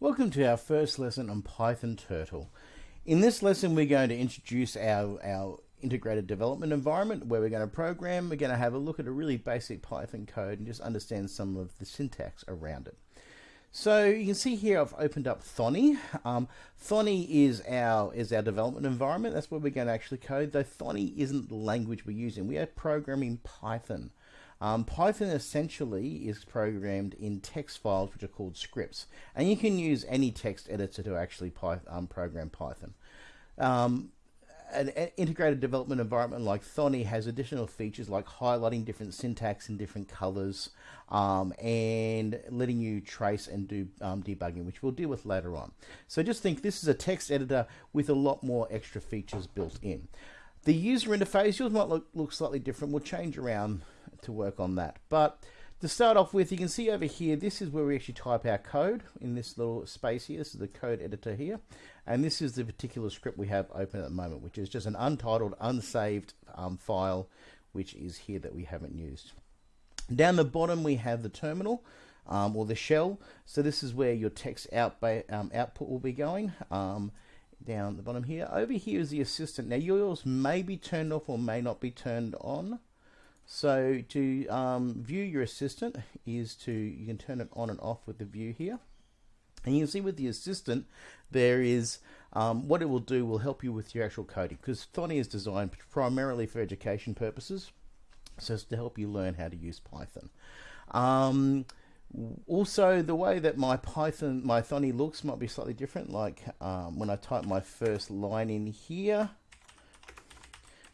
Welcome to our first lesson on Python Turtle. In this lesson we're going to introduce our, our integrated development environment where we're going to program, we're going to have a look at a really basic Python code and just understand some of the syntax around it. So you can see here I've opened up Thonny. Um, Thonny is our is our development environment. That's where we're going to actually code. Though Thonny isn't the language we're using. We are programming Python. Um, Python essentially is programmed in text files which are called scripts, and you can use any text editor to actually um, program Python. Um, an, integrated development environment like Thonny has additional features like highlighting different syntax in different colors um, and letting you trace and do um, debugging, which we'll deal with later on. So just think this is a text editor with a lot more extra features built in. The user interface, yours might look, look slightly different. We'll change around to work on that. But to start off with, you can see over here, this is where we actually type our code in this little space here. This is the code editor here. And this is the particular script we have open at the moment, which is just an untitled, unsaved um, file, which is here that we haven't used. Down the bottom, we have the terminal. Um, or the shell. So this is where your text out, um, output will be going. Um, down the bottom here. Over here is the assistant. Now yours may be turned off or may not be turned on. So to um, view your assistant is to, you can turn it on and off with the view here. And you can see with the assistant, there is, um, what it will do will help you with your actual coding because Thonny is designed primarily for education purposes. So it's to help you learn how to use Python. Um, also, the way that my Python, my Thonny looks might be slightly different. Like um, when I type my first line in here,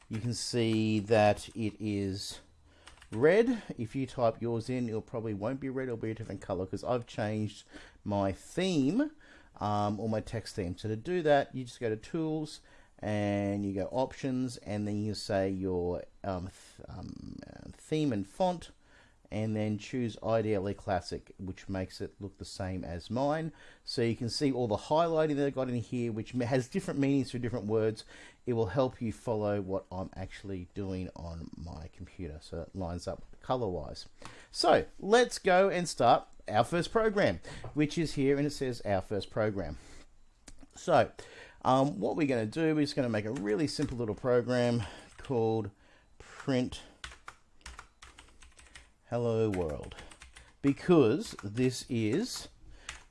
you can see that it is red. If you type yours in, it probably won't be red. It'll be a different color because I've changed my theme um, or my text theme. So to do that, you just go to Tools and you go Options, and then you say your um, th um, theme and font and then choose IDLE Classic, which makes it look the same as mine. So you can see all the highlighting that I got in here, which has different meanings for different words. It will help you follow what I'm actually doing on my computer, so it lines up color-wise. So let's go and start our first program, which is here, and it says our first program. So um, what we're going to do is going to make a really simple little program called print hello world because this is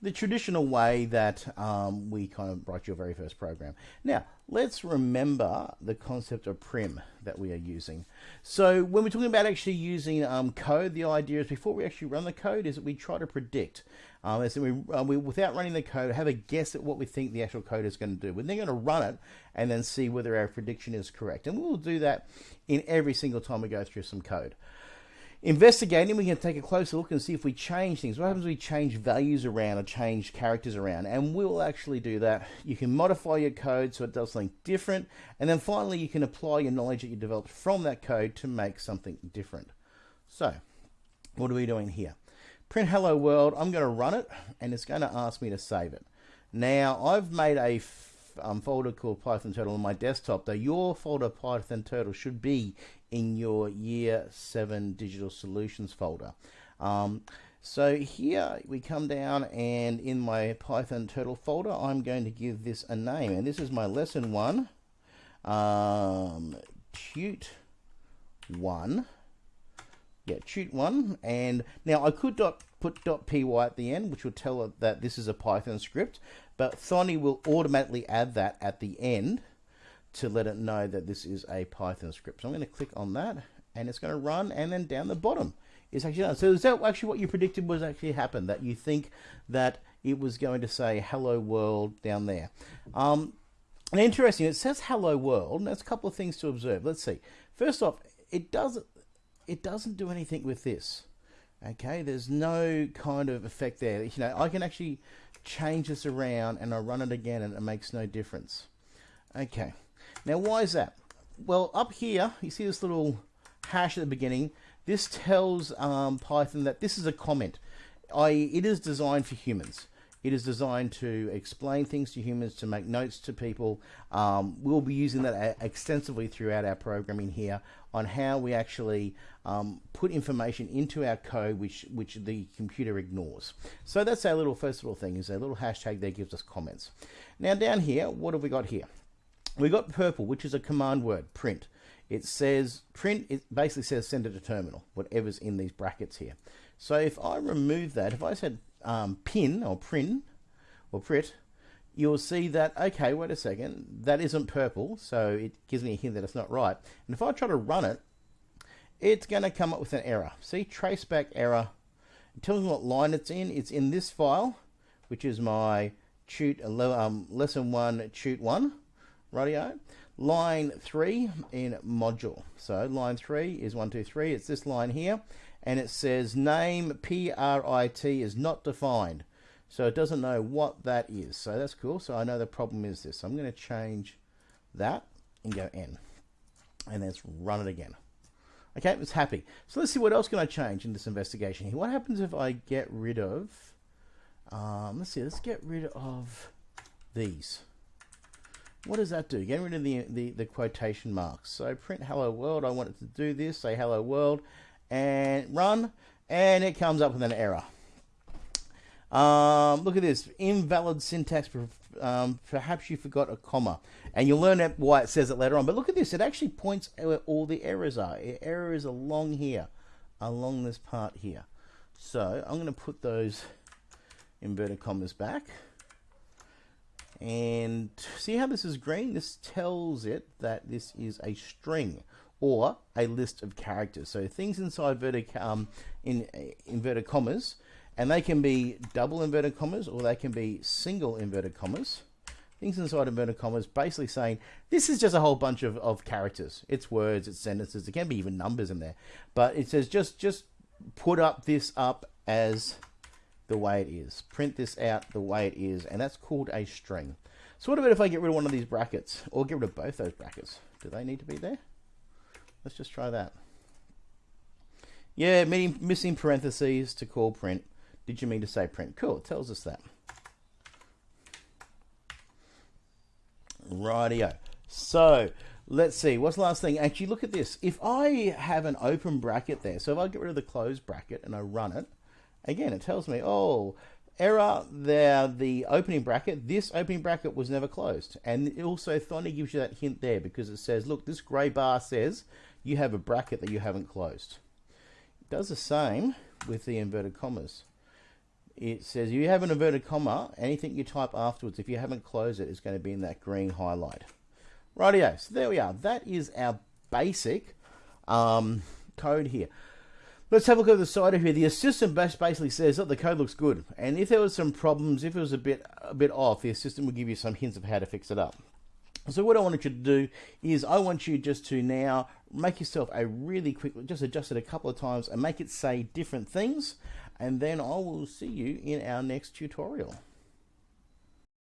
the traditional way that um, we kind of write your very first program. Now, let's remember the concept of PRIMM that we are using. So when we're talking about actually using um, code, the idea is before we actually run the code is that we try to predict. Um, so we, uh, we, without running the code, have a guess at what we think the actual code is going to do. We're then going to run it and then see whether our prediction is correct. And we'll do that in every single time we go through some code. Investigating, we can take a closer look and see if we change things. What happens if we change values around or change characters around? And we'll actually do that. You can modify your code so it does something different. And then finally, you can apply your knowledge that you developed from that code to make something different. So, what are we doing here? Print hello world, I'm going to run it and it's going to ask me to save it. Now, I've made a um, folder called Python Turtle on my desktop, though your folder Python Turtle should be in your Year 7 Digital Solutions folder. Um, so here we come down and in my Python Turtle folder, I'm going to give this a name. And this is my lesson one, um, tute one. Yeah, tute one. And now I could dot, put .py at the end, which will tell it that this is a Python script but Thonny will automatically add that at the end to let it know that this is a Python script. So I'm going to click on that and it's going to run and then down the bottom is actually done. So is that actually what you predicted was actually happened? That you think that it was going to say hello world down there. Um, and interesting, it says hello world and there's a couple of things to observe. Let's see. First off, it doesn't it doesn't do anything with this. Okay, there's no kind of effect there. You know, I can actually change this around and I run it again and it makes no difference. Okay, now why is that? Well, up here, you see this little hash at the beginning. This tells um, Python that this is a comment, i.e. it is designed for humans. It is designed to explain things to humans, to make notes to people. Um, we'll be using that extensively throughout our programming here on how we actually um, put information into our code which, which the computer ignores. So that's our little first little thing, is a little hashtag that gives us comments. Now down here, what have we got here? We got purple, which is a command word, print. It says print, it basically says send it to terminal, whatever's in these brackets here. So if I remove that, if I said um, pin or print or print, you'll see that, okay, wait a second, that isn't purple, so it gives me a hint that it's not right. And if I try to run it, it's going to come up with an error. See, traceback error. It tells me what line it's in. It's in this file, which is my tute, um, lesson one, tute one, radio. Line three in module. So line three is one, two, three. It's this line here. And it says name PRIT is not defined. So it doesn't know what that is. So that's cool. So I know the problem is this. I'm going to change that and go N. And let's run it again. Okay, it's happy. So let's see what else can I change in this investigation here. What happens if I get rid of, um, let's see, let's get rid of these. What does that do? Get rid of the, the, the quotation marks. So print hello world, I want it to do this, say hello world, and run, and it comes up with an error. Um, look at this, invalid syntax, um, perhaps you forgot a comma. And you'll learn why it says it later on. But look at this, it actually points where all the errors are. Error is along here, along this part here. So I'm going to put those inverted commas back. And see how this is green? This tells it that this is a string or a list of characters. So things inside inverted, um, in, uh, inverted commas, and they can be double inverted commas or they can be single inverted commas. Things inside inverted commas basically saying this is just a whole bunch of, of characters. It's words, it's sentences, it can be even numbers in there. But it says just just put up this up as the way it is. Print this out the way it is, and that's called a string. So what about if I get rid of one of these brackets, or get rid of both those brackets? Do they need to be there? Let's just try that. Yeah, missing parentheses to call print. Did you mean to say print? Cool, it tells us that. Rightio. So, let's see. What's the last thing? Actually, look at this. If I have an open bracket there, so if I get rid of the closed bracket and I run it, again, it tells me, oh, error there, the opening bracket, this opening bracket was never closed. And it also finally gives you that hint there because it says, look, this grey bar says you have a bracket that you haven't closed. It does the same with the inverted commas. It says you have an inverted comma, anything you type afterwards, if you haven't closed it, is going to be in that green highlight. Rightio, so there we are. That is our basic um, code here. Let's have a look at the side of here. The assistant basically says that the code looks good, and if there was some problems, if it was a bit a bit off, the assistant will give you some hints of how to fix it up. So what I wanted you to do is I want you just to now make yourself a really quick, just adjust it a couple of times and make it say different things. And then I will see you in our next tutorial.